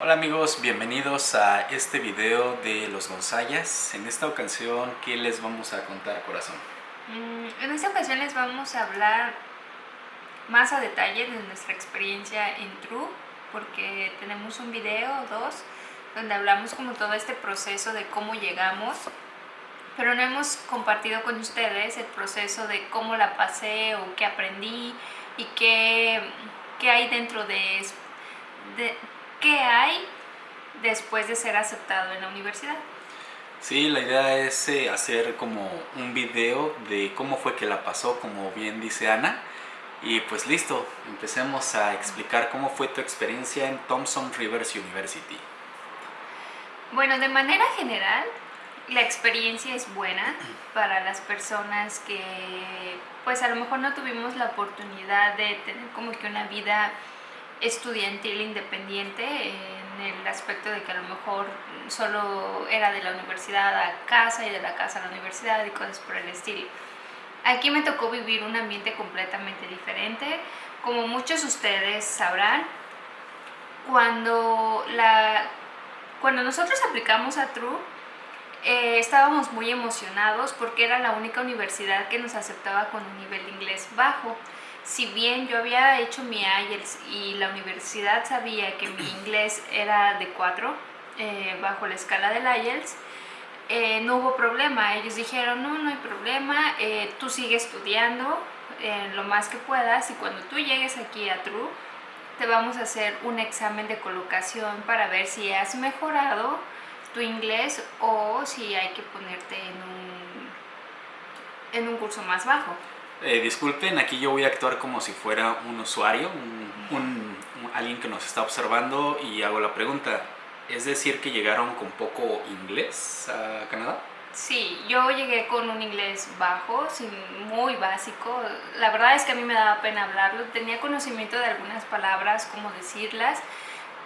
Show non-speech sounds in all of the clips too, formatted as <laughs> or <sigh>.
Hola amigos, bienvenidos a este video de los Gonzayas. En esta ocasión, ¿qué les vamos a contar, corazón? Mm, en esta ocasión les vamos a hablar más a detalle de nuestra experiencia en True, porque tenemos un video o dos donde hablamos como todo este proceso de cómo llegamos, pero no hemos compartido con ustedes el proceso de cómo la pasé o qué aprendí y qué, qué hay dentro de, de qué hay después de ser aceptado en la universidad. Sí, la idea es eh, hacer como un video de cómo fue que la pasó, como bien dice Ana. Y pues listo, empecemos a explicar cómo fue tu experiencia en Thompson Rivers University. Bueno, de manera general, la experiencia es buena para las personas que pues a lo mejor no tuvimos la oportunidad de tener como que una vida estudiantil independiente en el aspecto de que a lo mejor solo era de la universidad a casa y de la casa a la universidad y cosas por el estilo. Aquí me tocó vivir un ambiente completamente diferente. Como muchos de ustedes sabrán, cuando, la, cuando nosotros aplicamos a True, eh, estábamos muy emocionados porque era la única universidad que nos aceptaba con un nivel de inglés bajo si bien yo había hecho mi IELTS y la universidad sabía que mi inglés era de 4 eh, bajo la escala del IELTS, eh, no hubo problema. Ellos dijeron, no, no hay problema, eh, tú sigue estudiando lo más que puedas y cuando tú llegues aquí a True, te vamos a hacer un examen de colocación para ver si has mejorado tu inglés o si hay que ponerte en un, en un curso más bajo. Eh, disculpen, aquí yo voy a actuar como si fuera un usuario, un, alguien que nos está observando y hago la pregunta. ¿Es decir que llegaron con poco inglés a Canadá? Sí, yo llegué con un inglés bajo, muy básico. La verdad es que a mí me daba pena hablarlo. Tenía conocimiento de algunas palabras, cómo decirlas,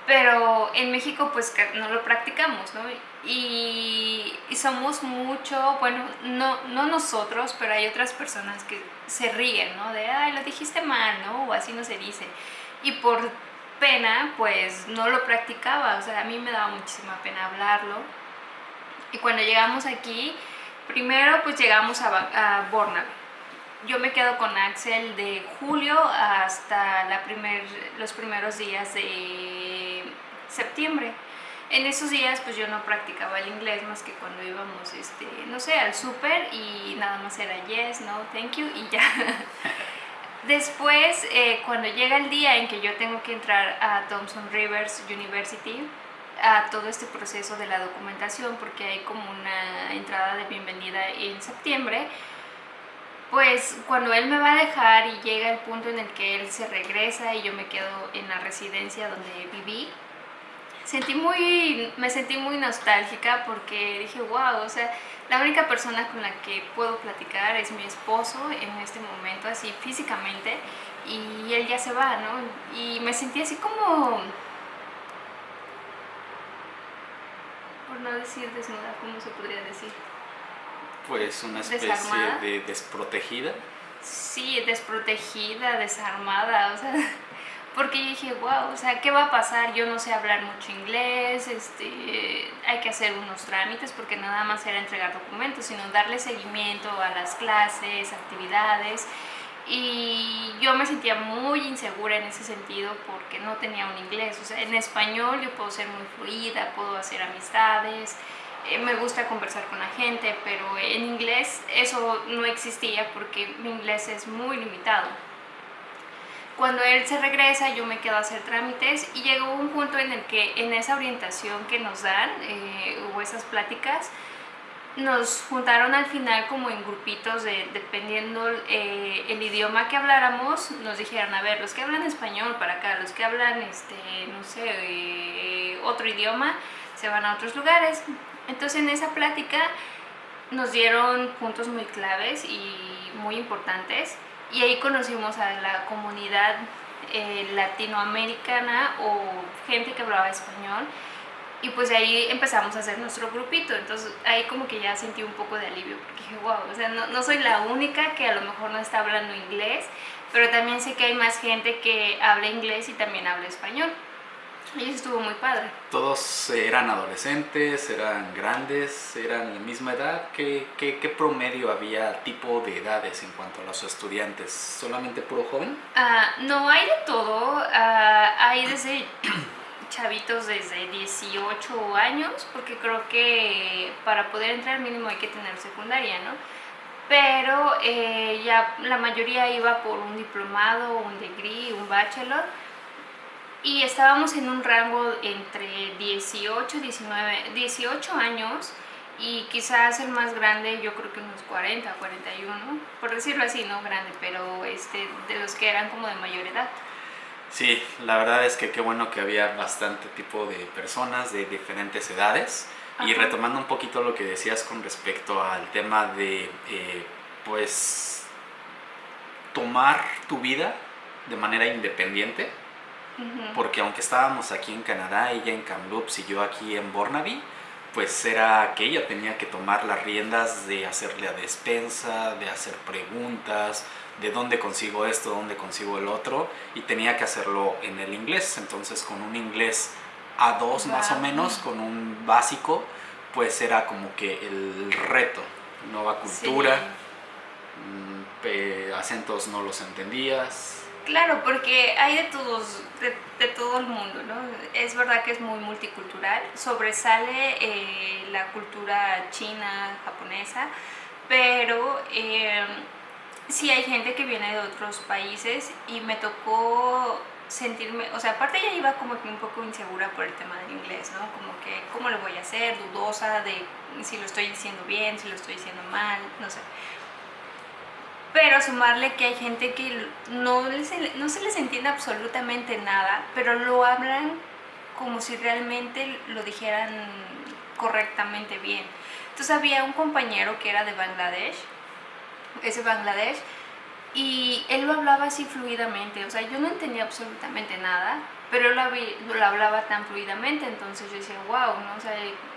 pero en México pues no lo practicamos, ¿no? Y, somos mucho, bueno, no, no nosotros, pero hay otras personas que se ríen, ¿no? De, ay, lo dijiste mal, ¿no? O así no se dice. Y por pena, pues no lo practicaba, o sea, a mí me daba muchísima pena hablarlo. Y cuando llegamos aquí, primero pues llegamos a, a yo me quedo con Axel de julio hasta la primer, los primeros días de septiembre. En esos días pues yo no practicaba el inglés más que cuando íbamos, este, no sé, al súper y nada más era yes, no, thank you y ya. <laughs> Después, eh, cuando llega el día en que yo tengo que entrar a Thompson Rivers University, a todo este proceso de la documentación, porque hay como una entrada de bienvenida en septiembre, pues cuando él me va a dejar y llega el punto en el que él se regresa y yo me quedo en la residencia donde viví, sentí muy, me sentí muy nostálgica porque dije, wow, o sea, la única persona con la que puedo platicar es mi esposo en este momento, así físicamente, y él ya se va, ¿no? Y me sentí así como, por no decir desnuda, ¿cómo se podría decir? Pues una especie de desprotegida. Sí, desprotegida, desarmada, o sea, <laughs> porque yo dije, wow, o sea, ¿qué va a pasar? Yo no sé hablar mucho inglés, este, hay que hacer unos trámites porque nada más era entregar documentos, sino darle seguimiento a las clases, actividades, y yo me sentía muy insegura en ese sentido porque no tenía un inglés, o sea, en español yo puedo ser muy fluida, puedo hacer amistades, eh, me gusta conversar con la gente, pero en inglés eso no existía porque mi inglés es muy limitado. Cuando él se regresa yo me quedo a hacer trámites y llegó un punto en el que en esa orientación que nos dan eh, o esas pláticas nos juntaron al final como en grupitos de, dependiendo eh, el idioma que habláramos nos dijeron a ver los que hablan español para acá los que hablan este no sé otro idioma se van a otros lugares entonces en esa plática nos dieron puntos muy claves y muy importantes y ahí conocimos a la comunidad eh, latinoamericana o gente que hablaba español y pues ahí empezamos a hacer nuestro grupito, entonces ahí como que ya sentí un poco de alivio porque dije, wow, o sea, no, no soy la única que a lo mejor no está hablando inglés, pero también sé que hay más gente que habla inglés y también habla español. Y eso estuvo muy padre. ¿Todos eran adolescentes, eran grandes, eran la misma edad? ¿Qué, qué, qué promedio había tipo de edades en cuanto a los estudiantes? ¿Solamente puro joven? Ah, no, hay de todo. Ah, hay desde <clears throat> chavitos desde 18 años, porque creo que para poder entrar mínimo hay que tener secundaria, ¿no? Pero eh, ya la mayoría iba por un diplomado, un degree, un bachelor y estábamos en un rango entre 18, 19, 18 años y quizás el más grande yo creo que unos 40, 41, por decirlo así, no grande, pero este, de los que eran como de mayor edad. Sí, la verdad es que qué bueno que había bastante tipo de personas de diferentes edades. Y retomando un poquito lo que decías con respecto al tema de, eh, pues, tomar tu vida de manera independiente, porque aunque estábamos aquí en Canadá, ella en Kamloops y yo aquí en Burnaby, pues era que ella tenía que tomar las riendas de hacerle a despensa, de hacer preguntas, de dónde consigo esto, dónde consigo el otro, y tenía que hacerlo en el inglés. Entonces con un inglés A2 más o menos, con un básico, pues era como que el reto, nueva cultura, mm, acentos no los entendías, Claro, porque hay de todos, de, todo el mundo, ¿no? Es verdad que es muy multicultural, sobresale eh, la cultura china, japonesa, pero eh, sí hay gente que viene de otros países y me tocó sentirme, o sea, aparte ya iba como que un poco insegura por el tema del inglés, ¿no? Como que, ¿cómo lo voy a hacer? Dudosa de si lo estoy diciendo bien, si lo estoy diciendo mal, no sé. Pero sumarle que hay gente que no, no se les entiende absolutamente nada, pero lo hablan como si realmente lo dijeran correctamente bien. Entonces había un compañero que era de Bangladesh, ese Bangladesh, y él lo hablaba así fluidamente, o sea, yo no entendía absolutamente nada, pero él lo, lo hablaba tan fluidamente, entonces yo decía, wow, ¿no? O sea,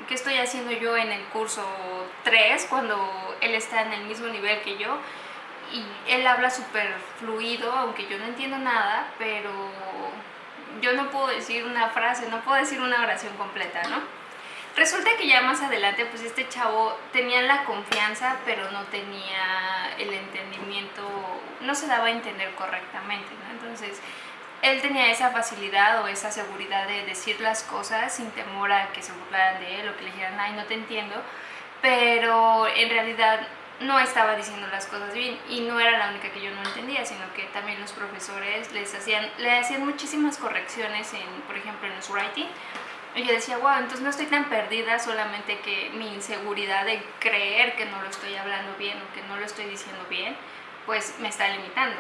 ¿qué estoy haciendo yo en el curso 3 cuando él está en el mismo nivel que yo? Y él habla súper fluido, aunque yo no entiendo nada, pero yo no puedo decir una frase, no puedo decir una oración completa, ¿no? Resulta que ya más adelante, pues este chavo tenía la confianza, pero no tenía el entendimiento, no se daba a entender correctamente, ¿no? Entonces, él tenía esa facilidad o esa seguridad de decir las cosas sin temor a que se burlaran de él o que le dijeran, ay, no te entiendo, pero en realidad no estaba diciendo las cosas bien y no era la única que yo no entendía, sino que también los profesores les hacían, le hacían muchísimas correcciones, en, por ejemplo, en los writing. Y yo decía, wow, entonces no estoy tan perdida, solamente que mi inseguridad de creer que no lo estoy hablando bien o que no lo estoy diciendo bien, pues me está limitando.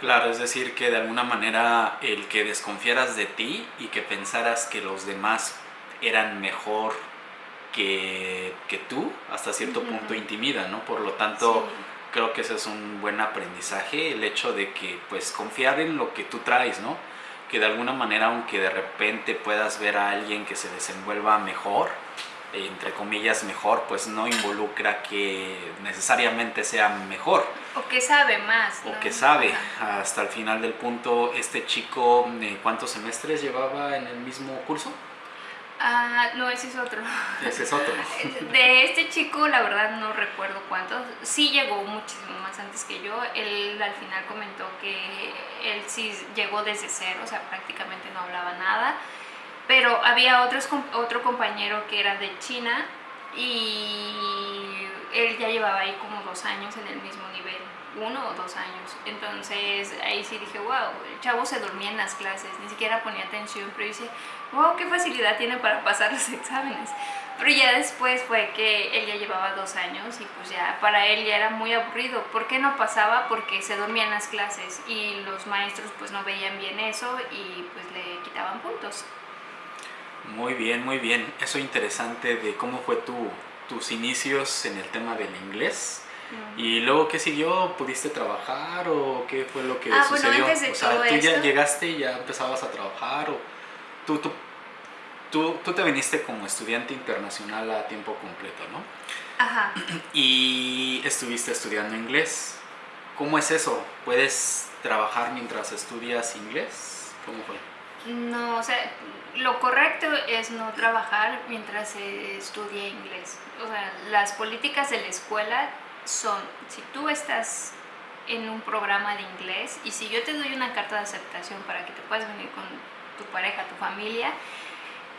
Claro, es decir, que de alguna manera el que desconfiaras de ti y que pensaras que los demás eran mejor que, que tú hasta cierto punto intimida, ¿no? Por lo tanto, creo que ese es un buen aprendizaje, el hecho de que pues confiar en lo que tú traes, ¿no? Que de alguna manera, aunque de repente puedas ver a alguien que se desenvuelva mejor, entre comillas mejor, pues no involucra que necesariamente sea mejor. O que sabe más. O que sabe. Hasta el final del punto, este chico, ¿cuántos semestres llevaba en el mismo curso? Ah, no, ese es otro. Ese es otro. <laughs> De este chico, la verdad no recuerdo cuántos. Sí llegó muchísimo más antes que yo. Él al final comentó que él sí llegó desde cero, o sea, prácticamente no hablaba nada. Pero había otros, otro compañero que era de China y él ya llevaba ahí como dos años en el mismo nivel uno o dos años. Entonces ahí sí dije, wow, el chavo se dormía en las clases, ni siquiera ponía atención, pero dice, wow, qué facilidad tiene para pasar los <laughs> exámenes. Pero ya después fue que él ya llevaba dos años y pues ya para él ya era muy aburrido. ¿Por qué no pasaba? Porque se dormía en las clases y los maestros pues no veían bien eso y pues le quitaban puntos. Muy bien, muy bien. Eso interesante de cómo fue tu, tus inicios en el tema del inglés ¿Y luego qué siguió? ¿Pudiste trabajar o qué fue lo que ah, sucedió? Bueno, antes de o sea, todo tú ya esto... llegaste y ya empezabas a trabajar o tú, tú, tú, tú te viniste como estudiante internacional a tiempo completo, ¿no? Ajá. <clears throat> Y estuviste estudiando inglés. ¿Cómo es eso? ¿Puedes trabajar mientras estudias inglés? ¿Cómo fue? No, o sea, lo correcto es no trabajar mientras se estudia inglés. O sea, las políticas de la escuela son, si tú estás en un programa de inglés y si yo te doy una carta de aceptación para que te puedas venir con tu pareja, tu familia,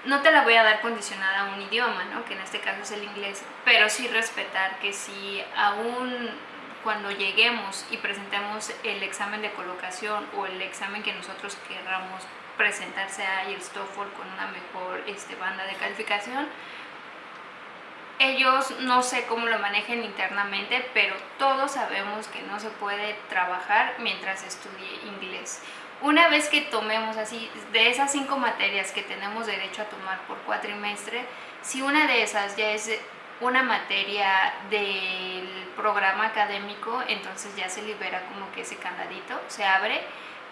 no te la voy a dar condicionada a un idioma, ¿no? que en este caso es el inglés, pero sí respetar que si aún cuando lleguemos y presentemos el examen de colocación o el examen que nosotros querramos presentarse a el TOEFL con una mejor este, banda de calificación, ellos no sé cómo lo manejen internamente, pero todos sabemos que no se puede trabajar mientras estudie inglés. Una vez que tomemos así, de esas cinco materias que tenemos derecho a tomar por cuatrimestre, si una de esas ya es una materia del programa académico, entonces ya se libera como que ese candadito, se abre,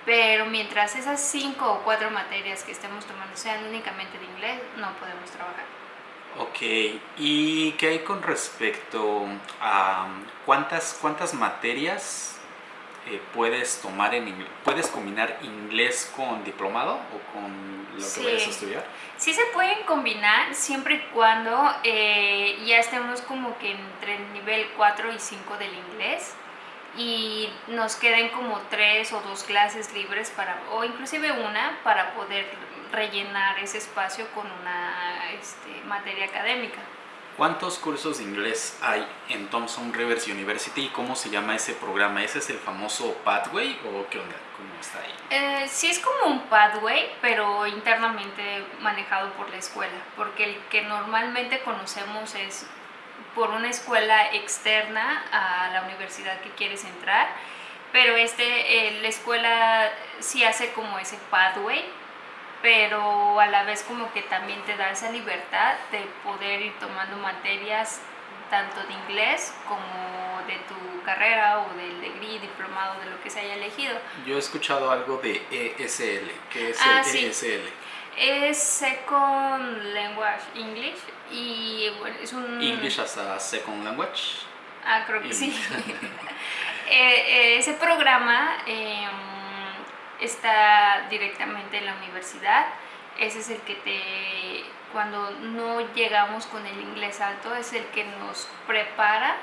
pero mientras esas cinco o cuatro materias que estemos tomando sean únicamente de inglés, no podemos trabajar. Ok, ¿y qué hay con respecto a cuántas, cuántas materias eh, puedes tomar en inglés? ¿Puedes combinar inglés con diplomado o con lo que vayas a estudiar? Sí se pueden combinar siempre y cuando eh, ya estemos como que entre el nivel 4 y 5 del inglés y nos queden como tres o dos clases libres para, o inclusive una para poder rellenar ese espacio con una este, materia académica. ¿Cuántos cursos de inglés hay en Thompson Rivers University y cómo se llama ese programa? ¿Ese es el famoso Pathway o qué onda? ¿Cómo está ahí? Eh, sí es como un Pathway, pero internamente manejado por la escuela, porque el que normalmente conocemos es por una escuela externa a la universidad que quieres entrar, pero este, eh, la escuela sí hace como ese Pathway, pero a la vez como que también te da esa libertad de poder ir tomando materias tanto de inglés como de tu carrera o del degree, diplomado, de lo que se haya elegido. Yo he escuchado algo de ESL. ¿Qué es ah, el ESL? Es Second Language English y bueno, es un... English as a Second Language. Ah, creo que sí. <laughs> Eh, eh, ese programa... Eh, está directamente en la universidad. Ese es el que te, cuando no llegamos con el inglés alto, es el que nos prepara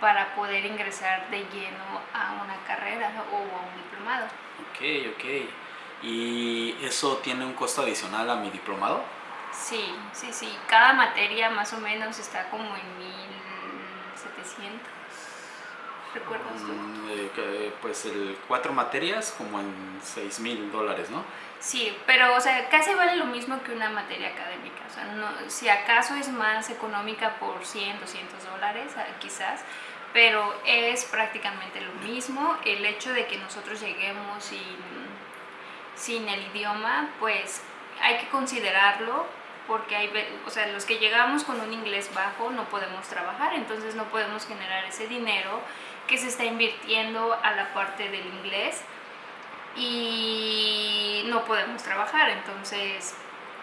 para poder ingresar de lleno a una carrera o a un diplomado. Ok, ok. ¿Y eso tiene un costo adicional a mi diplomado? Sí, sí, sí. Cada materia más o menos está como en 1700. ¿Recuerdas tú? Mm, eh, pues el cuatro materias como en 6 mil dólares, ¿no? Sí, pero o sea, casi vale lo mismo que una materia académica. O sea, no, si acaso es más económica por 100, 200 dólares, ah, quizás, pero es prácticamente lo mismo. El hecho de que nosotros lleguemos sin, sin el idioma, pues hay que considerarlo porque hay, o sea, los que llegamos con un inglés bajo no podemos trabajar, entonces no podemos generar ese dinero que se está invirtiendo a la parte del inglés y no podemos trabajar. Entonces,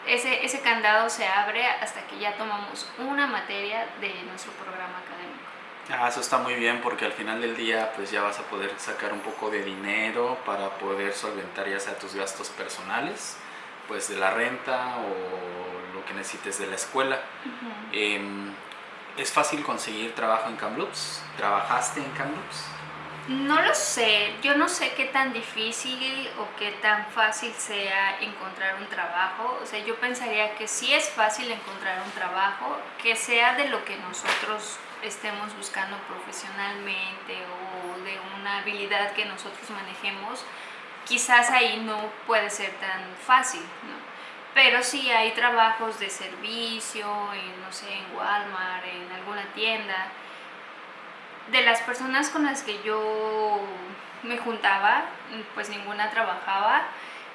ese, ese candado se abre hasta que ya tomamos una materia de nuestro programa académico. Ah, eso está muy bien porque al final del día pues ya vas a poder sacar un poco de dinero para poder solventar ya sea tus gastos personales, pues de la renta o lo que necesites de la escuela. ¿Es fácil conseguir trabajo en Kamloops? ¿Trabajaste en Kamloops? No lo sé, yo no sé qué tan difícil o qué tan fácil sea encontrar un trabajo. O sea, yo pensaría que sí es fácil encontrar un trabajo, que sea de lo que nosotros estemos buscando profesionalmente o de una habilidad que nosotros manejemos, quizás ahí no puede ser tan fácil, ¿no? Pero sí hay trabajos de servicio, en, no sé, en Walmart, en alguna tienda. De las personas con las que yo me juntaba, pues ninguna trabajaba,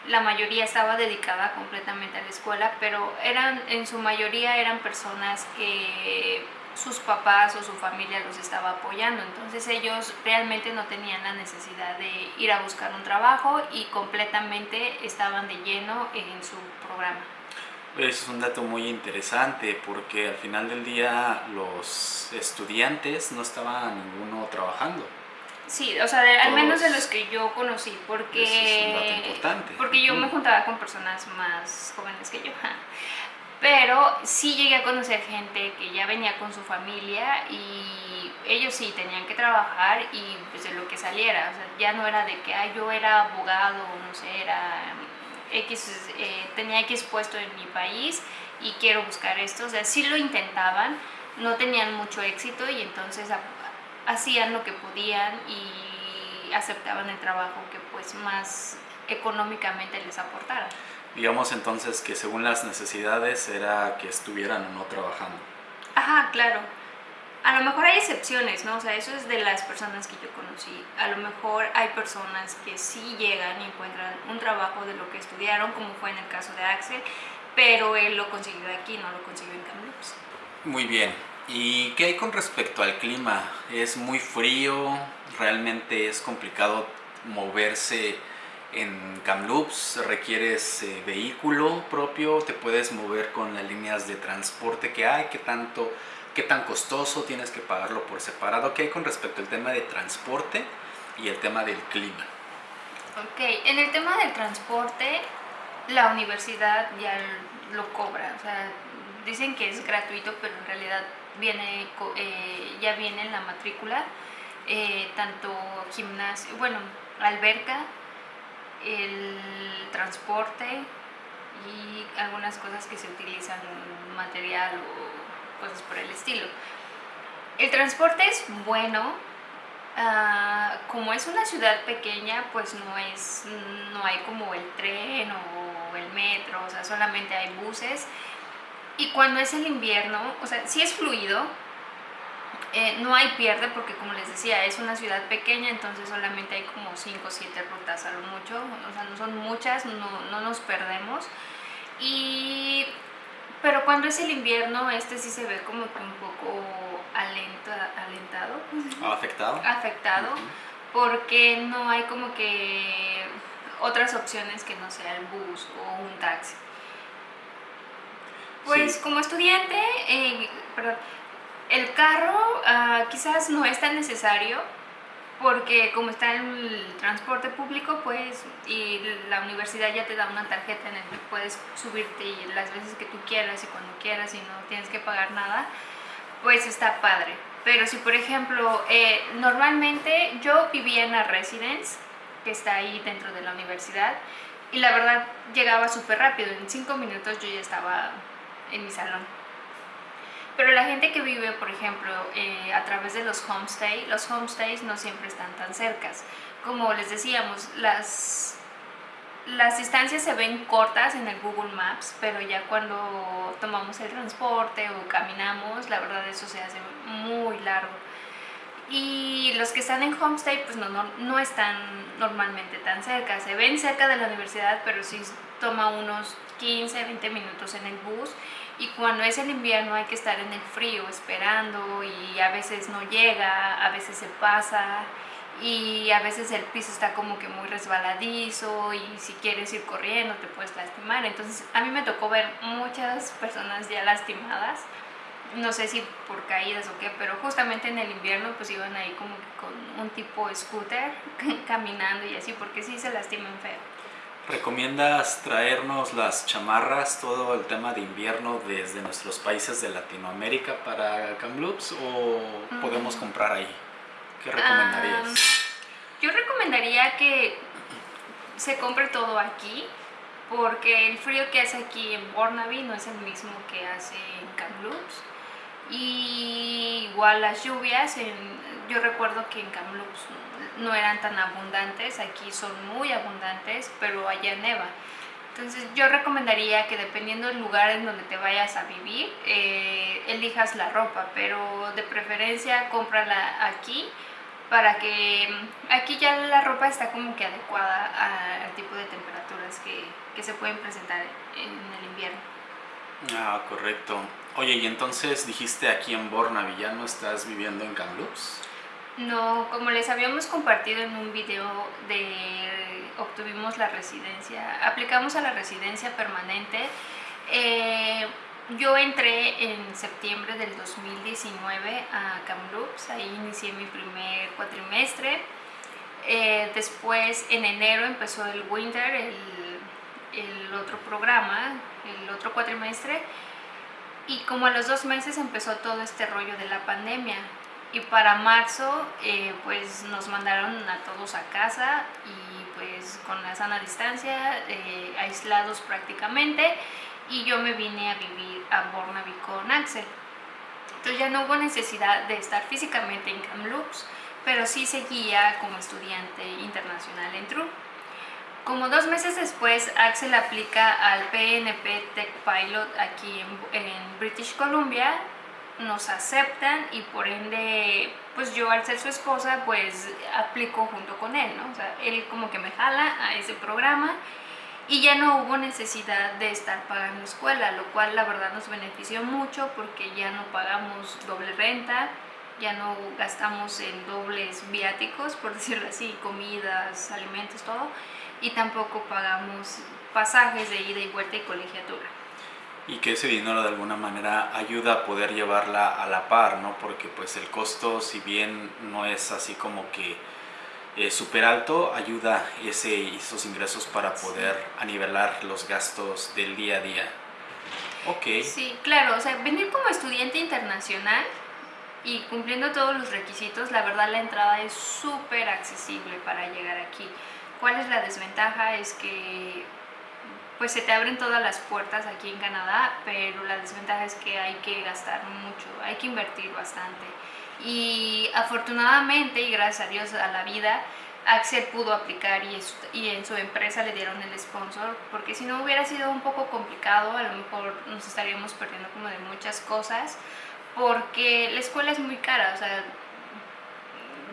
la mayoría estaba dedicada completamente a la escuela, pero eran, en su mayoría eran personas que sus papás o su familia los estaba apoyando. Entonces ellos realmente no tenían la necesidad de ir a buscar un trabajo y completamente estaban de lleno en su programa. Eso es un dato muy interesante porque al final del día los estudiantes no estaban ninguno trabajando. Sí, o sea, al menos de los que yo conocí, porque... es un dato importante. Porque yo me juntaba con personas más jóvenes que yo. <laughs> Pero sí llegué a conocer gente que ya venía con su familia y ellos sí tenían que trabajar y pues de lo que saliera. O sea, ya no era de que yo era abogado, no sé, era X, eh, tenía X puesto en mi país y quiero buscar esto. O sea, sí lo intentaban, no tenían mucho éxito y entonces hacían lo que podían y aceptaban el trabajo que pues más económicamente les aportara. Digamos entonces que según las necesidades era que estuvieran o no trabajando. Ajá, claro. A lo mejor hay excepciones, ¿no? O sea, eso es de las personas que yo conocí. A lo mejor hay personas que sí llegan y encuentran un trabajo de lo que estudiaron, como fue en el caso de Axel, pero él lo consiguió aquí, no lo consiguió en Kamloops. Muy bien. ¿Y qué hay con respecto al clima? ¿Es muy frío? ¿Realmente es complicado moverse en Kamloops? ¿Requieres eh, vehículo propio? ¿Te puedes mover con las líneas de transporte que hay? ¿Qué tanto, qué tan costoso tienes que pagarlo por separado? ¿Qué hay con respecto al tema de transporte y el tema del clima? Ok, en el tema del transporte, la universidad ya lo cobra. O sea, dicen que es gratuito, pero en realidad viene, eh, ya viene en la matrícula, eh, tanto gimnasio, bueno, alberca, el transporte y algunas cosas que se utilizan, material o cosas por el estilo. El transporte es bueno, ah, como es una ciudad pequeña, pues no, es, no hay como el tren o el metro, o sea, solamente hay buses y cuando es el invierno, o sea, sí es fluido, eh, no hay pierde porque como les decía, es una ciudad pequeña, entonces solamente hay como 5 o 7 rutas a lo mucho, o sea, no son muchas, no, no nos perdemos. Y, pero cuando es el invierno, este sí se ve como que un poco alenta, alentado. ¿Afectado? Afectado, porque no hay como que otras opciones que no sea el bus o un taxi. Pues como estudiante, eh, perdón, el carro uh, quizás no es tan necesario porque como está el transporte público, pues, y la universidad ya te da una tarjeta en la que puedes subirte las veces que tú quieras y cuando quieras y no tienes que pagar nada, pues está padre. Pero si por ejemplo, eh, normalmente yo vivía en la residence, que está ahí dentro de la universidad, y la verdad llegaba súper rápido, en cinco minutos yo ya estaba en mi salón. Pero la gente que vive, por ejemplo, eh, a través de los homestays, los homestays no siempre están tan cercas. Como les decíamos, las, las distancias se ven cortas en el Google Maps, pero ya cuando tomamos el transporte o caminamos, la verdad eso se hace muy largo. Y los que están en homestay pues no, no, no están normalmente tan cerca, se ven cerca de la universidad, pero sí toma unos 15, 20 minutos en el bus y cuando es el invierno hay que estar en el frío esperando y a veces no llega, a veces se pasa y a veces el piso está como que muy resbaladizo y si quieres ir corriendo te puedes lastimar. Entonces a mí me tocó ver muchas personas ya lastimadas, no sé si por caídas o qué, pero justamente en el invierno pues iban ahí como con un tipo scooter <laughs> caminando y así porque sí se lastiman feo. ¿Recomiendas traernos las chamarras, todo el tema de invierno desde nuestros países de Latinoamérica para Kamloops o podemos mm. comprar ahí? ¿Qué recomendarías? yo recomendaría que se compre todo aquí porque el frío que hace aquí en Burnaby no es el mismo que hace en Kamloops y igual las lluvias, yo recuerdo que en Kamloops no eran tan abundantes, aquí son muy abundantes, pero allá neva. Entonces yo recomendaría que dependiendo del lugar en donde te vayas a vivir, eh, elijas la ropa, pero de preferencia cómprala aquí para que aquí ya la ropa está como que adecuada al tipo de temperaturas que, que se pueden presentar en el invierno. Ah, correcto. Oye, y entonces dijiste aquí en Bornaby, ¿ya no estás viviendo en Kamloops? No, como les habíamos compartido en un video de obtuvimos la residencia, aplicamos a la residencia permanente. Eh, yo entré en septiembre del 2019 a Kamloops, ahí inicié mi primer cuatrimestre. Eh, después, en enero, empezó el Winter, el, el, otro programa, el otro cuatrimestre. Y como a los dos meses empezó todo este rollo de la pandemia. Y para marzo, eh, pues nos mandaron a todos a casa y pues con la sana distancia, eh, aislados prácticamente y yo me vine a vivir a Bornaby con Axel. Entonces ya no hubo necesidad de estar físicamente en Kamloops, pero sí seguía como estudiante internacional en TRU. Como dos meses después, Axel aplica al PNP Tech Pilot aquí en, British Columbia, nos aceptan y por ende, pues yo al ser su esposa, pues aplico junto con él, ¿no? O sea, él como que me jala a ese programa y ya no hubo necesidad de estar pagando escuela, lo cual la verdad nos benefició mucho porque ya no pagamos doble renta, ya no gastamos en dobles viáticos, por <laughs> decirlo así, comidas, alimentos, todo, y tampoco pagamos pasajes de ida y vuelta y colegiatura. Y que ese dinero de alguna manera ayuda a poder llevarla a la par, ¿no? Porque pues el costo, si bien no es así como que eh, súper alto ayuda ese, esos ingresos para poder anivelar los gastos del día a día. Ok. Sí, claro, o sea, venir como estudiante internacional y cumpliendo todos los requisitos, la verdad la entrada es súper accesible para llegar aquí. ¿Cuál es la desventaja? Es que pues se te abren todas las puertas aquí en Canadá, pero la desventaja es que hay que gastar mucho, hay que invertir bastante. Y afortunadamente y gracias a Dios a la vida Axel pudo aplicar y, en su empresa le dieron el sponsor porque si no hubiera sido un poco complicado a lo mejor nos estaríamos perdiendo como de muchas cosas porque la escuela es muy cara o sea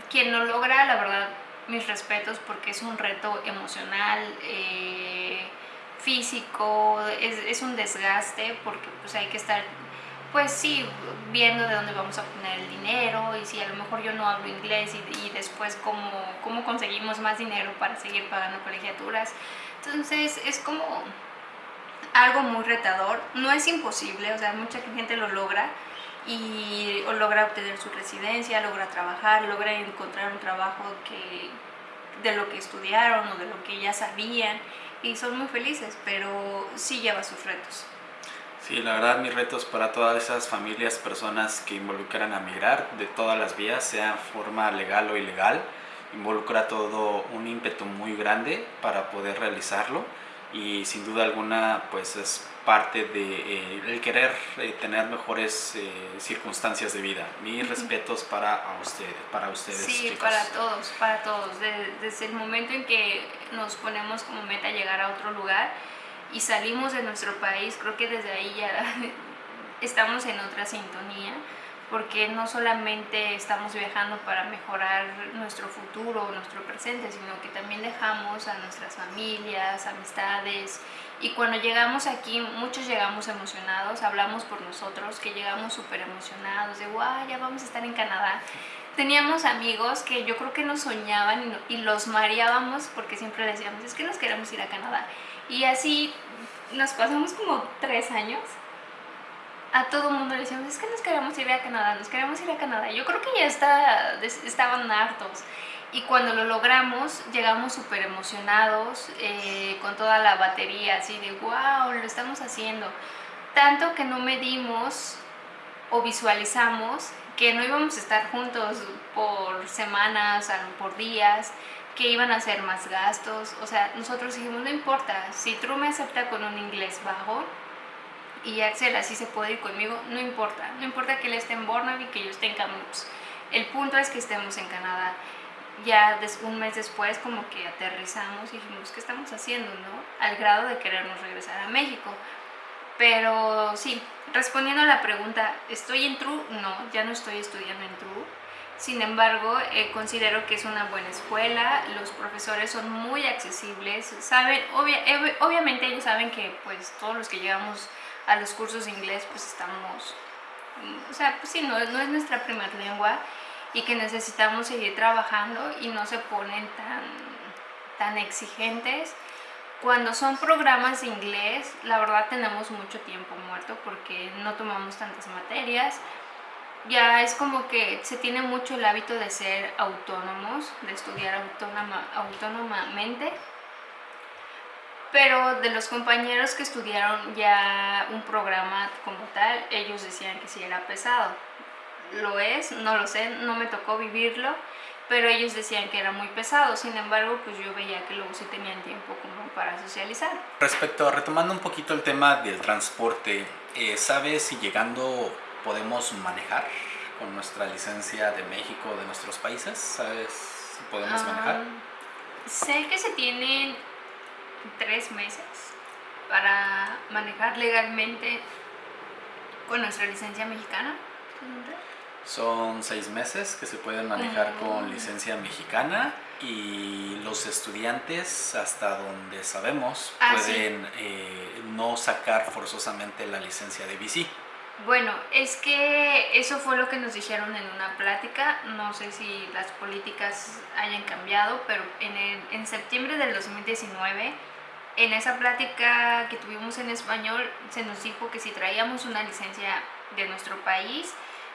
quien lo logra la verdad mis respetos porque es un reto emocional eh, físico es, es un desgaste porque pues hay que estar pues sí, viendo de dónde vamos a poner el dinero y si a lo mejor yo no hablo inglés y, después cómo, cómo conseguimos más dinero para seguir pagando colegiaturas. Entonces es como algo muy retador, no es imposible, o sea, mucha gente lo logra y logra obtener su residencia, logra trabajar, logra encontrar un trabajo que, de lo que estudiaron o de lo que ya sabían y son muy felices, pero sí lleva sus retos. Sí, la verdad mis retos para todas esas familias, personas que involucran a migrar de todas las vías, sea forma legal o ilegal, involucra todo un ímpetu muy grande para poder realizarlo y sin duda alguna pues es parte de eh, el querer eh, tener mejores eh, circunstancias de vida. Mis respetos para ustedes, para ustedes. Sí, para todos, para todos. desde el momento en que nos ponemos como meta llegar a otro lugar, y salimos de nuestro país, creo que desde ahí ya <laughs> estamos en otra sintonía, porque no solamente estamos viajando para mejorar nuestro futuro, nuestro presente, sino que también dejamos a nuestras familias, amistades, y cuando llegamos aquí, muchos llegamos emocionados, hablamos por nosotros, que llegamos súper emocionados, de wow, ya vamos a estar en Canadá. Teníamos amigos que yo creo que nos soñaban y, los mareábamos porque siempre les decíamos, es que nos queremos ir a Canadá. Y así nos pasamos como tres años. A todo el mundo le decíamos, es que nos queremos ir a Canadá, nos queremos ir a Canadá. Yo creo que ya está, estaban hartos. Y cuando lo logramos, llegamos súper emocionados, eh, con toda la batería, así de, wow, lo estamos haciendo. Tanto que no medimos o visualizamos que no íbamos a estar juntos por semanas, por días, que iban a hacer más gastos. O sea, nosotros dijimos, no importa, si True me acepta con un inglés bajo y Axel así se puede ir conmigo, no importa. No importa que él esté en Burnaby que yo esté en Kamloops. El punto es que estemos en Canadá. Ya un mes después como que aterrizamos y dijimos, ¿qué estamos haciendo? no? Al grado de querernos regresar a México. Pero sí, respondiendo a la pregunta, ¿estoy en True? No, ya no estoy estudiando en True sin embargo, eh, considero que es una buena escuela, los profesores son muy accesibles, saben, obviamente ellos saben que pues todos los que llegamos a los cursos de inglés pues estamos, o sea, pues sí, no, no es nuestra primera lengua y que necesitamos seguir trabajando y no se ponen tan, tan exigentes Cuando son programas de inglés, la verdad tenemos mucho tiempo muerto porque no tomamos tantas materias. Ya es como que se tiene mucho el hábito de ser autónomos, de estudiar autónoma, autónomamente. Pero de los compañeros que estudiaron ya un programa como tal, ellos decían que sí era pesado. Lo es, no lo sé, no me tocó vivirlo pero ellos decían que era muy pesado, sin embargo, pues yo veía que luego sí tenían tiempo como para socializar. Respecto a retomando un poquito el tema del transporte, eh, ¿sabes si llegando podemos manejar con nuestra licencia de México de nuestros países? ¿Sabes si podemos manejar? Ah, sé que se tienen tres meses para manejar legalmente con nuestra licencia mexicana. Son seis meses que se pueden manejar con licencia mexicana y los estudiantes, hasta donde sabemos, ah, pueden eh, no sacar forzosamente la licencia de bici. Bueno, es que eso fue lo que nos dijeron en una plática, no sé si las políticas hayan cambiado, pero en, en septiembre del 2019, en esa plática que tuvimos en español, se nos dijo que si traíamos una licencia de nuestro país,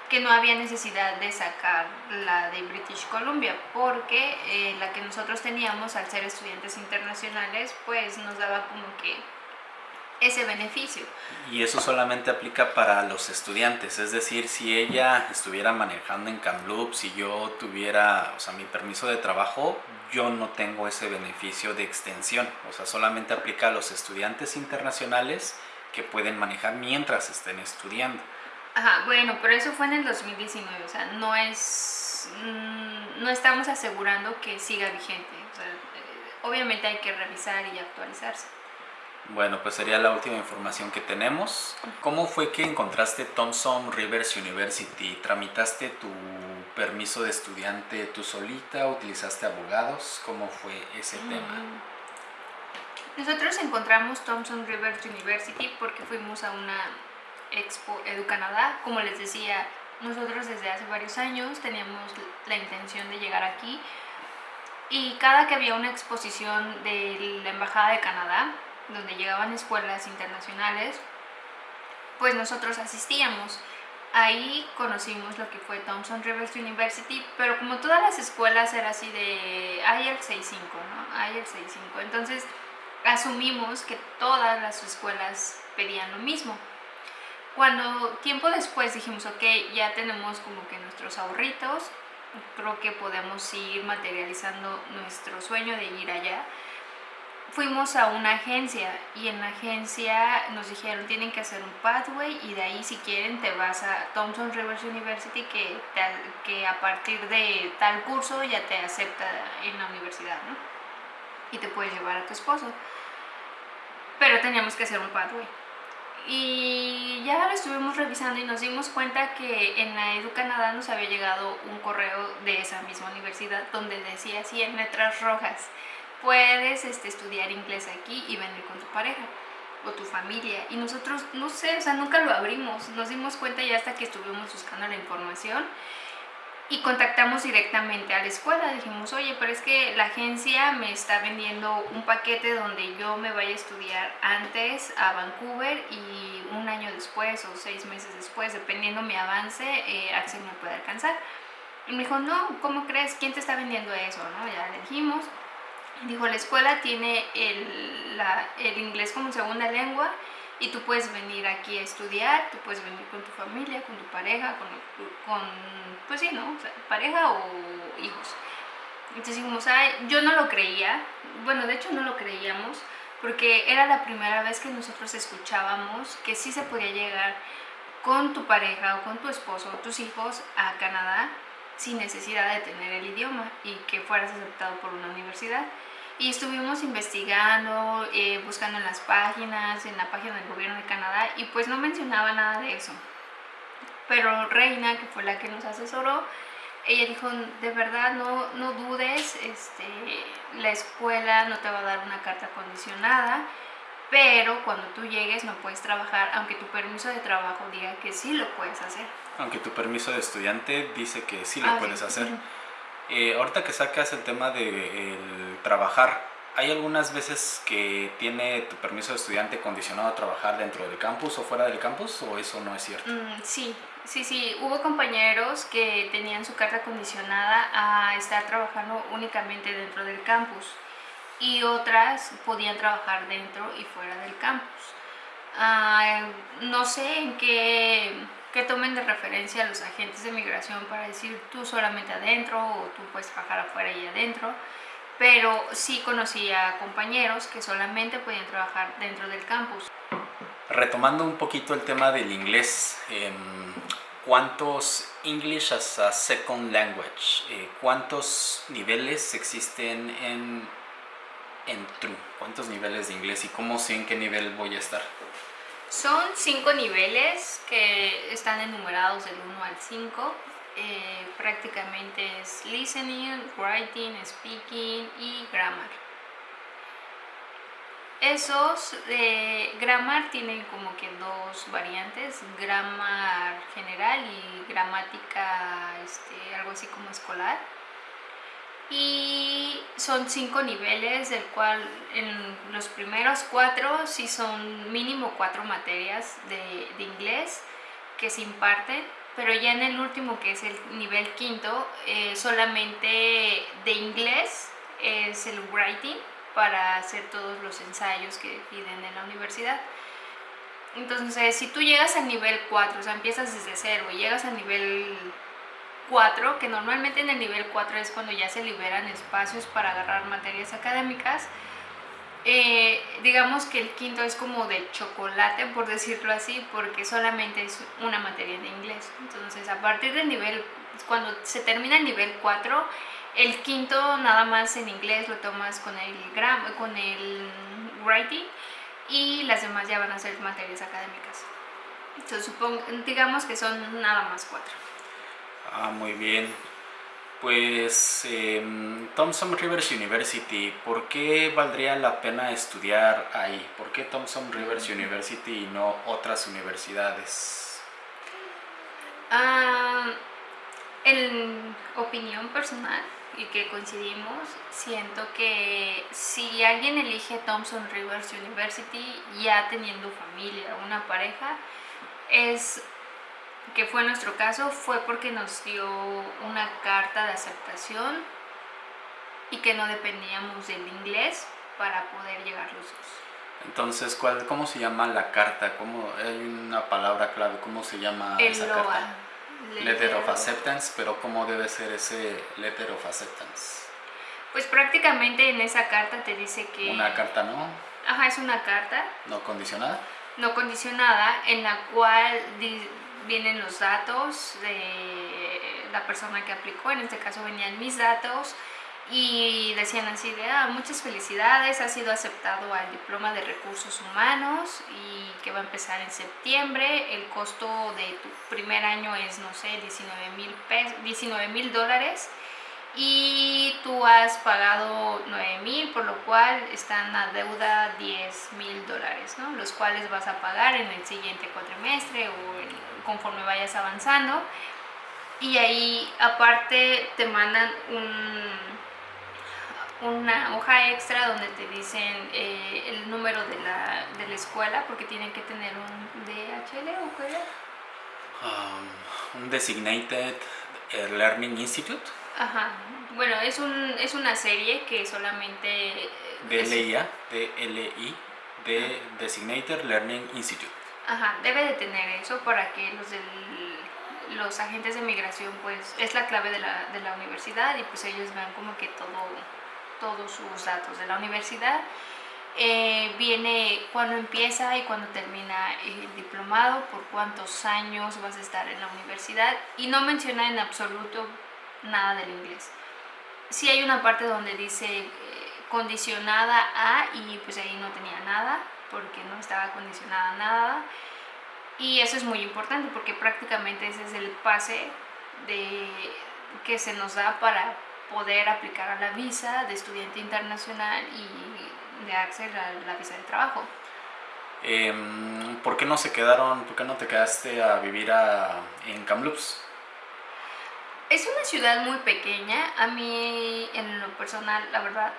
que no había necesidad de sacar la de British Columbia porque eh, la que nosotros teníamos al ser estudiantes internacionales pues nos daba como que ese beneficio. Y eso solamente aplica para los estudiantes, es decir, si ella estuviera manejando en Kamloops, si yo tuviera, o sea, mi permiso de trabajo, yo no tengo ese beneficio de extensión, o sea, solamente aplica a los estudiantes internacionales que pueden manejar mientras estén estudiando. Ajá, bueno, pero eso fue en el 2019, o sea, no es, mm, no estamos asegurando que siga vigente, o sea, eh, obviamente hay que revisar y actualizarse. Bueno, pues sería la última información que tenemos. ¿Cómo fue que encontraste Thompson Rivers University? ¿Tramitaste tu permiso de estudiante tú solita? ¿Utilizaste abogados? ¿Cómo fue ese mm. tema? Nosotros encontramos Thompson Rivers University porque fuimos a una Expo Edu Canadá. Como les decía, nosotros desde hace varios años teníamos la intención de llegar aquí y cada que había una exposición de la Embajada de Canadá, donde llegaban escuelas internacionales, pues nosotros asistíamos. Ahí conocimos lo que fue Thompson Rivers University, pero como todas las escuelas era así de IELTS 6.5, ¿no? IELTS 6.5. Entonces asumimos que todas las escuelas pedían lo mismo. Cuando tiempo después dijimos, ok, ya tenemos como que nuestros ahorritos, creo que podemos ir materializando nuestro sueño de ir allá. Fuimos a una agencia y en la agencia nos dijeron tienen que hacer un pathway y de ahí si quieren te vas a Thompson Rivers University que, que a partir de tal curso ya te acepta en la universidad, ¿no? Y te puedes llevar a tu esposo. Pero teníamos que hacer un pathway y ya lo estuvimos revisando y nos dimos cuenta que en la Edu Canadá nos había llegado un correo de esa misma universidad donde decía así en letras rojas, puedes este, estudiar inglés aquí y venir con tu pareja o tu familia. Y nosotros, no sé, o sea, nunca lo abrimos, nos dimos cuenta ya hasta que estuvimos buscando la información y contactamos directamente a la escuela. Dijimos, oye, pero es que la agencia me está vendiendo un paquete donde yo me vaya a estudiar antes a Vancouver y un año después o seis meses después, dependiendo mi avance, eh, Axel me puede alcanzar. Y me dijo, no, ¿cómo crees? ¿Quién te está vendiendo eso? ¿no? Ya le dijimos. Dijo, la escuela tiene el, el inglés como segunda lengua y tú puedes venir aquí a estudiar, tú puedes venir con tu familia, con tu pareja, con, pues sí, ¿no? pareja o hijos. Entonces dijimos, yo no lo creía, bueno, de hecho no lo creíamos, porque era la primera vez que nosotros escuchábamos que sí se podía llegar con tu pareja o con tu esposo o tus hijos a Canadá sin necesidad de tener el idioma y que fueras aceptado por una universidad. Y estuvimos investigando, eh, buscando en las páginas, en la página del gobierno de Canadá, y pues no mencionaba nada de eso. Pero Reina, que fue la que nos asesoró, ella dijo, de verdad no, no dudes, este, la escuela no te va a dar una carta condicionada, pero cuando tú llegues no puedes trabajar, aunque tu permiso de trabajo diga que sí lo puedes hacer. Aunque tu permiso de estudiante dice que sí lo ah, puedes hacer. Eh, ahorita que sacas el tema de trabajar, ¿Hay algunas veces que tiene tu permiso de estudiante condicionado a trabajar dentro del campus o fuera del campus o eso no es cierto? Mm, sí, sí, sí. Hubo compañeros que tenían su carta condicionada a estar trabajando únicamente dentro del campus y otras podían trabajar dentro y fuera del campus. Ah, no sé en qué, qué tomen de referencia los agentes de migración para decir tú solamente adentro o tú puedes trabajar afuera y adentro pero sí conocí a compañeros que solamente podían trabajar dentro del campus. Retomando un poquito el tema del inglés, em, ¿cuántos English as a Second Language, eh, cuántos niveles existen en, en True? ¿Cuántos niveles de inglés y cómo sé en qué nivel voy a estar? Son cinco niveles que están enumerados del 1 al 5 eh, prácticamente es listening, writing, speaking y grammar. Esos de grammar tienen como que dos variantes, grammar general y gramática, este, algo así como escolar. Y son cinco niveles, del cual en los primeros cuatro sí son mínimo cuatro materias de, inglés que se imparten pero ya en el último, que es el nivel quinto, eh, solamente de inglés es el writing para hacer todos los ensayos que piden en la universidad. Entonces, si tú llegas al nivel 4, o sea, empiezas desde cero y llegas al nivel 4, que normalmente en el nivel 4 es cuando ya se liberan espacios para agarrar materias académicas, eh, digamos que el quinto es como de chocolate, por decirlo así, porque solamente es una materia de inglés. Entonces, a partir del nivel, cuando se termina el nivel 4, el quinto nada más en inglés lo tomas con el, gram, con el writing y las demás ya van a ser materias académicas. Entonces, supongo, digamos que son nada más cuatro. Ah, muy bien. Pues em, Thompson Rivers University, ¿por qué valdría la pena estudiar ahí? ¿Por qué Thompson Rivers University y no otras universidades? Ah, en opinión personal y que coincidimos, siento que si alguien elige Thompson Rivers University ya teniendo familia, una pareja, es que fue nuestro caso, fue porque nos dio una carta de aceptación y que no dependíamos del inglés para poder llegar los dos. Entonces, ¿cuál, ¿cómo se llama la carta? ¿Cómo, hay una palabra clave, ¿cómo se llama esa carta? Letter, of Acceptance, pero ¿cómo debe ser ese Letter of Acceptance? Pues prácticamente en esa carta te dice que... Una carta no. Ajá, es una carta. No condicionada. No condicionada, en la cual vienen los datos de la persona que aplicó, en este caso venían mis datos y decían así de ah, muchas felicidades, ha sido aceptado al diploma de recursos humanos y que va a empezar en septiembre, el costo de tu primer año es no sé 19 mil dólares y tú has pagado 9 mil, por lo cual están a deuda 10 mil dólares, ¿no? los cuales vas a pagar en el siguiente cuatrimestre o conforme vayas avanzando. Y ahí aparte te mandan una hoja extra donde te dicen eh, el número de la, de la, escuela, porque tienen que tener un DHL o qué um, un Designated Learning Institute. Ajá. Bueno, es, un, es una serie que solamente... DLIA, DLI, de Designated Learning Institute. Debe de tener eso para que los del, los agentes de migración, pues, es la clave de la, de la universidad y pues ellos vean como que todo, todos sus datos de la universidad. Eh, viene cuando empieza y cuando termina el diplomado, por cuántos años vas a estar en la universidad y no menciona en absoluto nada del inglés. Sí hay una parte donde dice eh, condicionada a y pues ahí no tenía nada porque no estaba condicionada a nada y eso es muy importante porque prácticamente ese es el pase de, que se nos da para poder aplicar a la visa de estudiante internacional y de acceder a la visa de trabajo. Em, ¿Por qué no se quedaron, por qué no te quedaste a vivir en Kamloops? Es una ciudad muy pequeña, a mí en lo personal, la verdad,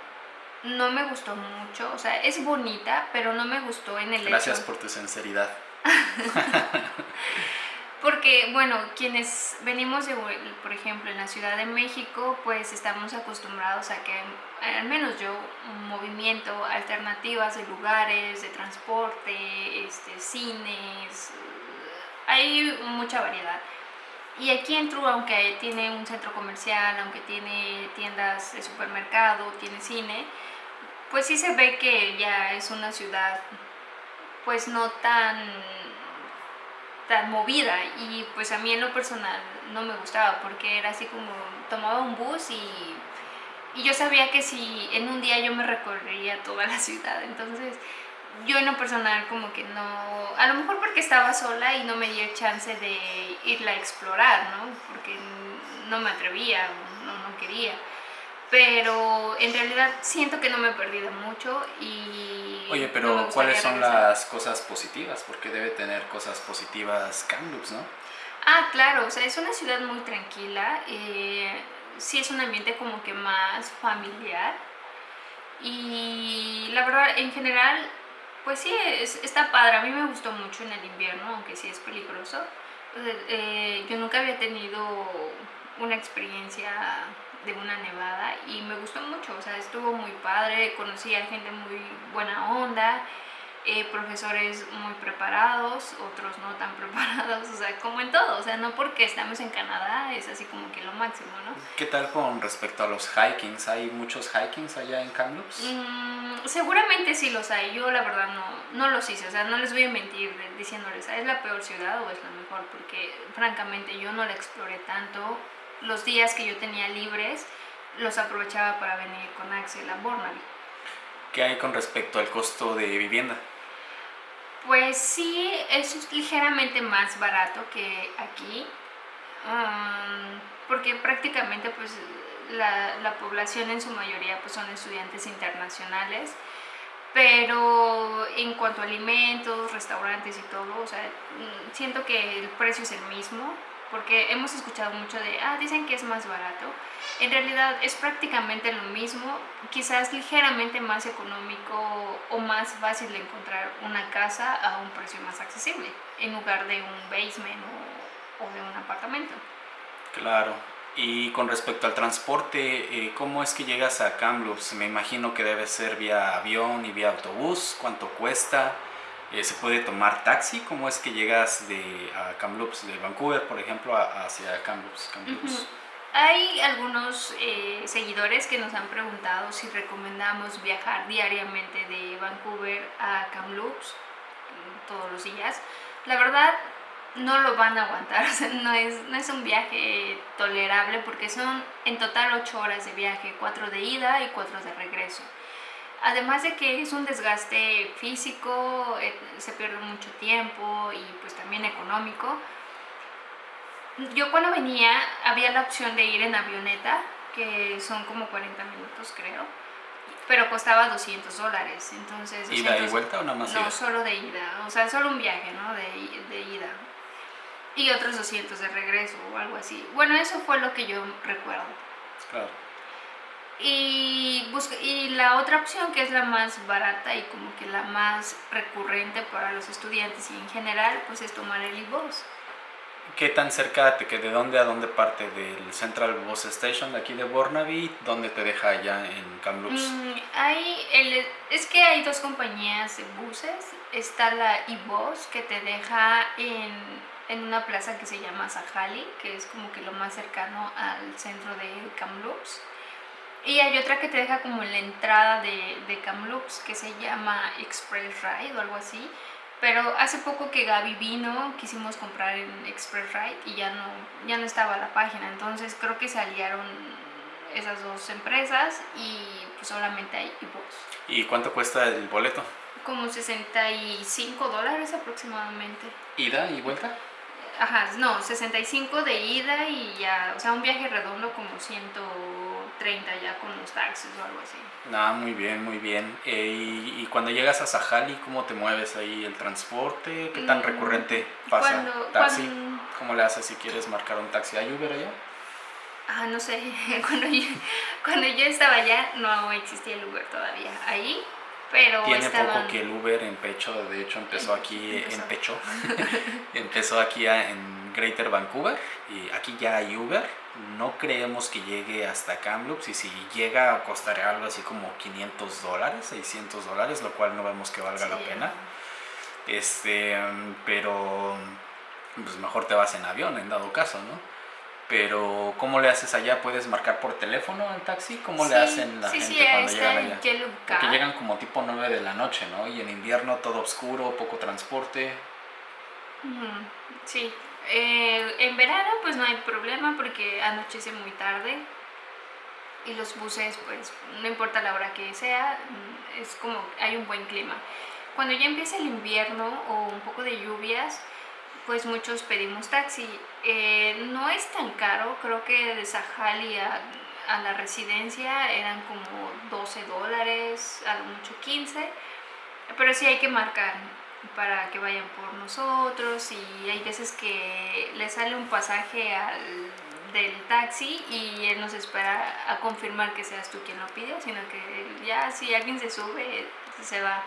no me gustó mucho, o sea, es bonita, pero no me gustó en el Gracias por tu sinceridad. <laughs> Porque, bueno, quienes venimos de, por ejemplo, en la Ciudad de México, pues estamos acostumbrados a que, al menos yo, un movimiento, alternativas de lugares, de transporte, este, cines, hay mucha variedad. Y aquí en True, aunque tiene un centro comercial, aunque tiene tiendas de supermercado, tiene cine, pues sí se ve que ya es una ciudad pues no tan tan movida y pues a mí en lo personal no me gustaba porque era así como tomaba un bus y, y yo sabía que si en un día yo me recorrería toda la ciudad entonces yo en lo personal como que no, a lo mejor porque estaba sola y no me dio chance de irla a explorar, ¿no? Porque no me atrevía, no, no quería. Pero en realidad siento que no me he perdido mucho y... Oye, pero ¿cuáles son las cosas positivas? Porque debe tener cosas positivas Kamloops, ¿no? Ah, claro, o sea, es una ciudad muy tranquila, eh, sí es un ambiente como que más familiar y la verdad, en general, pues sí, está padre. A mí me gustó mucho en el invierno, aunque sí es peligroso. Eh, yo nunca había tenido una experiencia de una nevada y me gustó mucho, o sea, estuvo muy padre, conocí a gente muy buena onda, eh, profesores muy preparados, otros no tan <laughs> preparados, o sea, como en todo, o sea, no porque estamos en Canadá es así como que lo máximo, ¿no? ¿Qué tal con respecto a los hikings? ¿Hay muchos hikings allá en Kamloops? Mm, seguramente sí los hay, yo la verdad no, no los hice, o sea, no les voy a mentir diciéndoles, ¿es la peor ciudad o es la mejor? Porque francamente yo no la exploré tanto, los días que yo tenía libres los aprovechaba para venir con Axel a Burnaby. ¿Qué hay con respecto al costo de vivienda? Pues sí, es ligeramente más barato que aquí, um, porque prácticamente pues la, la, población en su mayoría pues son estudiantes internacionales, pero en cuanto a alimentos, restaurantes y todo, o sea, mm, siento que el precio es el mismo, porque hemos escuchado mucho de, ah, dicen que es más barato. En realidad es prácticamente lo mismo, quizás ligeramente más económico o más fácil de encontrar una casa a un precio más accesible, en lugar de un basement o, de un apartamento. Claro. Y con respecto al transporte, eh, ¿cómo es que llegas a Kamloops? Me imagino que debe ser vía avión y vía autobús. ¿Cuánto cuesta? Eh, ¿Se puede tomar taxi? ¿Cómo es que llegas de a Kamloops, de Vancouver, por ejemplo, hacia Kamloops? Hay algunos eh, seguidores que nos han preguntado si recomendamos viajar diariamente de Vancouver a Kamloops mm, todos los días. La verdad, no lo van a aguantar, <laughs> no, es, no es un viaje tolerable porque son en total 8 horas de viaje, 4 de ida y 4 de regreso. Además de que es un desgaste físico, eh, se pierde mucho tiempo y pues también económico. Yo cuando venía había la opción de ir en avioneta, que son como 40 minutos creo, pero costaba 200 dólares. Entonces, ¿Ida y vuelta o nada más? No, solo de ida, o sea, solo un viaje, ¿no? De, de ida. Y otros 200 de regreso o algo así. Bueno, eso fue lo que yo recuerdo. Claro. Y, y la otra opción que es la más barata y como que la más recurrente para los estudiantes y en general, pues es tomar el e-bus. ¿Qué tan cerca te queda? ¿De dónde a dónde parte? ¿Del Central Bus Station de aquí de Burnaby? ¿Dónde te deja allá en Kamloops? Mm, hay el, es que hay dos compañías de buses. Está la e-bus que te deja en, en, una plaza que se llama Sahali, que es como que lo más cercano al centro de Kamloops. Y hay otra que te deja como en la entrada de, de Kamloops que se llama Express Ride o algo así. Pero hace poco que Gaby vino, quisimos comprar en Express Ride y ya no, ya no estaba la página. Entonces creo que se aliaron esas dos empresas y pues solamente hay e-books. ¿Y cuánto cuesta el boleto? Como 65 dólares aproximadamente. ¿Ida y vuelta? Ajá, no, 65 de ida y ya, o sea, un viaje redondo como 130 ya con los taxis o algo así. Ah, muy bien, muy bien. Eh, y, cuando llegas a Sajali, ¿cómo te mueves ahí el transporte? ¿Qué tan mm, recurrente pasa? ¿Taxi? ¿Cómo le haces si quieres marcar un taxi? ¿Hay Uber allá? Ah, no sé, <laughs> cuando yo, cuando yo estaba allá no existía el Uber todavía ahí, pero Tiene poco que el Uber en Pecho, de hecho empezó aquí en Pecho, <laughs> empezó aquí en Greater Vancouver y aquí ya hay Uber. No creemos que llegue hasta Kamloops y si llega costará algo así como 500 dólares, 600 dólares, lo cual no vemos que valga la pena. Este, pero pues mejor te vas en avión en dado caso, ¿no? Pero, ¿cómo le haces allá? ¿Puedes marcar por teléfono al taxi? ¿Cómo le hacen la gente cuando llegan allá? Porque llegan como tipo 9 de la noche, ¿no? Y en invierno todo oscuro, poco transporte. Sí. Eh, en verano pues no hay problema porque anochece muy tarde y los buses pues no importa la hora que sea, es como hay un buen clima. Cuando ya empieza el invierno o un poco de lluvias, pues muchos pedimos taxi. Eh, no es tan caro, creo que de Sajali a, a, la residencia eran como 12 dólares, a lo mucho 15, pero sí hay que marcar para que vayan por nosotros y hay veces que le sale un pasaje al del taxi y él nos espera a confirmar que seas tú quien lo pide, sino que ya si alguien se sube, se va.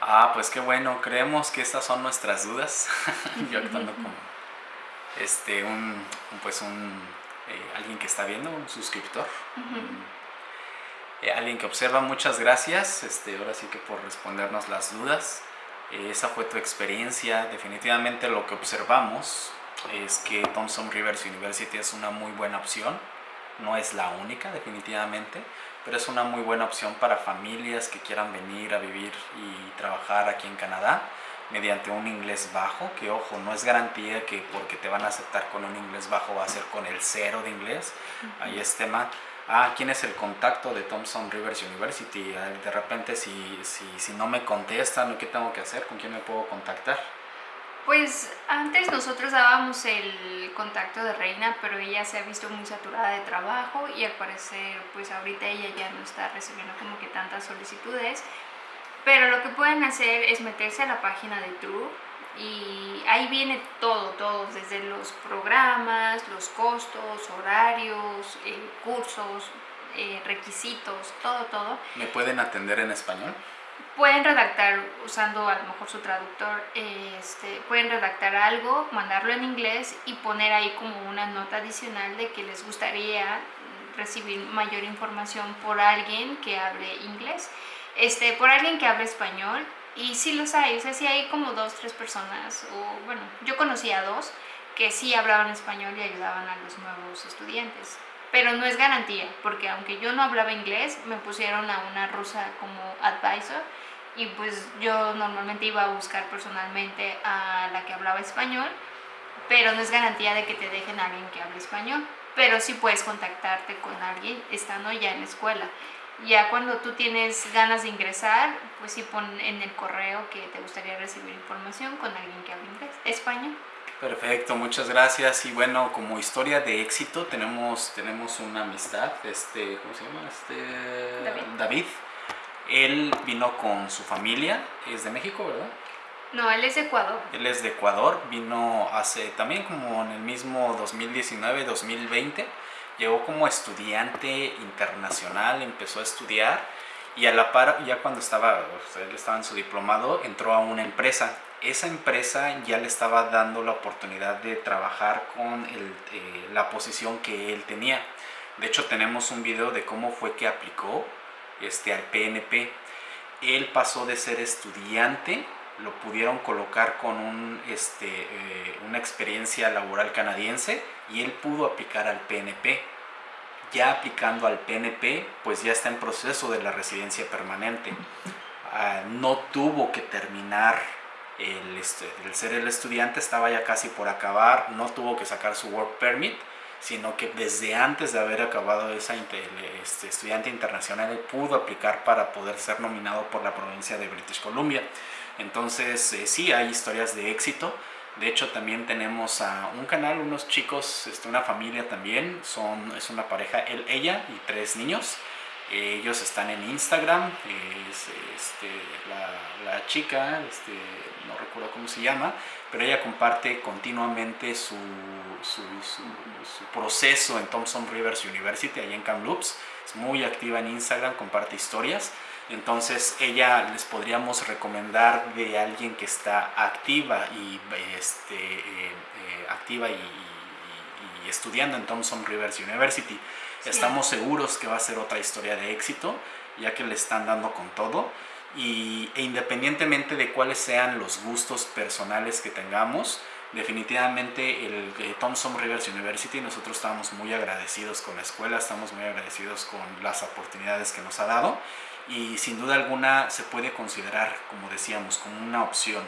Ah, pues qué bueno, creemos que estas son nuestras dudas. <laughs> Yo actuando como este, un, pues un, eh, alguien que está viendo, un suscriptor. Eh, alguien que observa, muchas gracias. Este, ahora sí que por respondernos las dudas. Esa fue tu experiencia. Definitivamente lo que observamos es que Thompson Rivers University es una muy buena opción. No es la única, definitivamente pero es una muy buena opción para familias que quieran venir a vivir y trabajar aquí en Canadá mediante un inglés bajo, que ojo, no es garantía que porque te van a aceptar con un inglés bajo va a ser con el cero de inglés, ahí es tema. Ah, ¿quién es el contacto de Thompson Rivers University? De repente si, si, si no me contestan, ¿qué tengo que hacer? ¿Con quién me puedo contactar? Pues antes nosotros dábamos el contacto de Reina, pero ella se ha visto muy saturada de trabajo y al parecer pues ahorita ella ya no está recibiendo como que tantas solicitudes. Pero lo que pueden hacer es meterse a la página de True y ahí viene todo, todo, desde los programas, los costos, horarios, eh, cursos, eh, requisitos, todo, todo. ¿Me pueden atender en español? pueden redactar usando a lo mejor su traductor, este, pueden redactar algo, mandarlo en inglés y poner ahí como una nota adicional de que les gustaría recibir mayor información por alguien que hable inglés, este, por alguien que hable español y sí los hay, o sea, sí hay como dos, tres personas, o bueno, yo conocí a dos que sí hablaban español y ayudaban a los nuevos estudiantes. Pero no es garantía, porque aunque yo no hablaba inglés, me pusieron a una rusa como advisor y pues yo normalmente iba a buscar personalmente a la que hablaba español, pero no es garantía de que te dejen a alguien que hable español, pero sí puedes contactarte con alguien estando ya en la escuela. Ya cuando tú tienes ganas de ingresar, pues sí pon en el correo que te gustaría recibir información con alguien que hable inglés, español. Perfecto, muchas gracias. Y bueno, como historia de éxito tenemos, tenemos una amistad, este, ¿cómo se llama? Este, David. David él vino con su familia, es de México, ¿verdad? No, él es de Ecuador. Él es de Ecuador, vino hace también como en el mismo 2019-2020, llegó como estudiante internacional, empezó a estudiar y a la par, ya cuando estaba, él estaba en su diplomado, entró a una empresa. Esa empresa ya le estaba dando la oportunidad de trabajar con eh, la posición que él tenía. De hecho, tenemos un video de cómo fue que aplicó este, al PNP. Él pasó de ser estudiante, lo pudieron colocar con un, este, eh, una experiencia laboral canadiense y él pudo aplicar al PNP. Ya aplicando al PNP, pues ya está en proceso de la residencia permanente. Ah, no tuvo que terminar el, este, el ser el estudiante, estaba ya casi por acabar, no tuvo que sacar su work permit sino que desde antes de haber acabado esa este, estudiante internacional pudo aplicar para poder ser nominado por la provincia de British Columbia. Entonces eh, sí hay historias de éxito. De hecho también tenemos a un canal, unos chicos, este, una familia también, son, es una pareja, él, ella y tres niños. Ellos están en Instagram, es este, la, chica, este, no recuerdo cómo se llama, pero ella comparte continuamente su, su, proceso en Thompson Rivers University, allá en Kamloops. Es muy activa en Instagram, comparte historias. Entonces ella les podríamos recomendar de alguien que está activa y, este, eh, eh, activa y, estudiando en Thompson Rivers University. Estamos seguros que va a ser otra historia de éxito, ya que le están dando con todo. Y, e independientemente de cuáles sean los gustos personales que tengamos, definitivamente el, el Thompson Rivers University, nosotros estamos muy agradecidos con la escuela, estamos muy agradecidos con las oportunidades que nos ha dado y sin duda alguna se puede considerar, como decíamos, como una opción.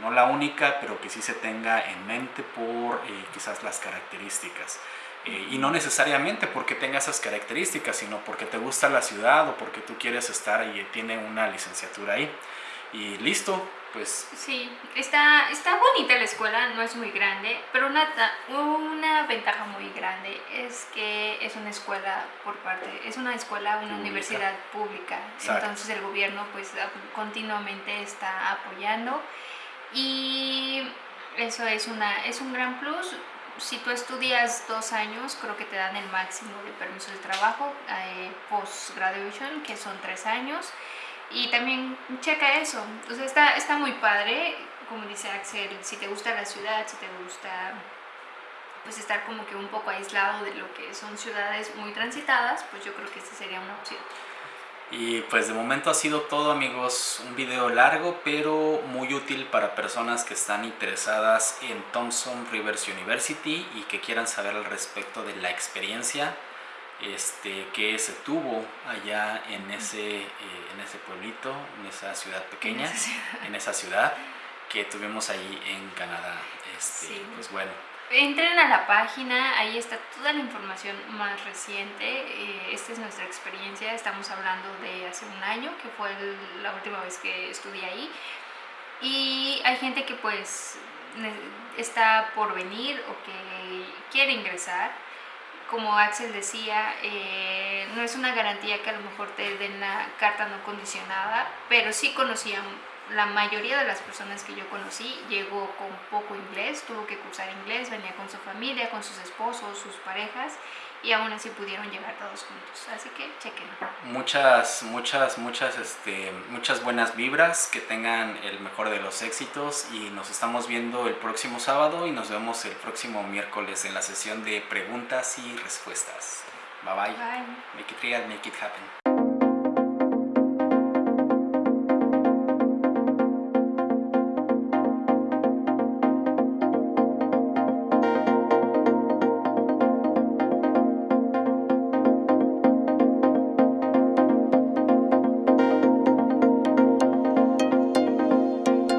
No la única, pero que sí se tenga en mente por eh, quizás las características. Eh, y no necesariamente porque tenga esas características, sino porque te gusta la ciudad o porque tú quieres estar y tiene una licenciatura ahí. Y listo, pues... Sí, está, está bonita la escuela, no es muy grande, pero una, una ventaja muy grande es que es una escuela por parte, es una escuela, una universidad pública, entonces el gobierno pues continuamente está apoyando y eso es, una, es un gran plus. Si tú estudias dos años, creo que te dan el máximo de permiso de trabajo, eh, post-graduation, que son tres años y también checa eso. Entonces está, está muy padre, como dice Axel, si te gusta la ciudad, si te gusta pues estar como que un poco aislado de lo que son ciudades muy transitadas, pues yo creo que esta sería una opción. Y pues de momento ha sido todo amigos, un video largo pero muy útil para personas que están interesadas en Thompson Rivers University y que quieran saber al respecto de la experiencia este, que se tuvo allá en ese, eh, en ese pueblito, en esa ciudad pequeña, en esa ciudad, que tuvimos ahí en Canadá. Este, Pues bueno. Entren a la página, ahí está toda la información más reciente. Eh, esta es nuestra experiencia, estamos hablando de hace un año, que fue la última vez que estudié ahí. Y hay gente que pues está por venir o que quiere ingresar como Axel decía, eh, no es una garantía que a lo mejor te den la carta no condicionada, pero sí conocían, la mayoría de las personas que yo conocí. Llegó con poco inglés, tuvo que cursar inglés, venía con su familia, con sus esposos, sus parejas y aún así pudieron llegar todos juntos. Así que chequen. Muchas, muchas, muchas, este, muchas buenas vibras, que tengan el mejor de los éxitos y nos estamos viendo el próximo sábado y nos vemos el próximo miércoles en la sesión de preguntas y respuestas. Bye bye. Bye. Make it real, make it happen.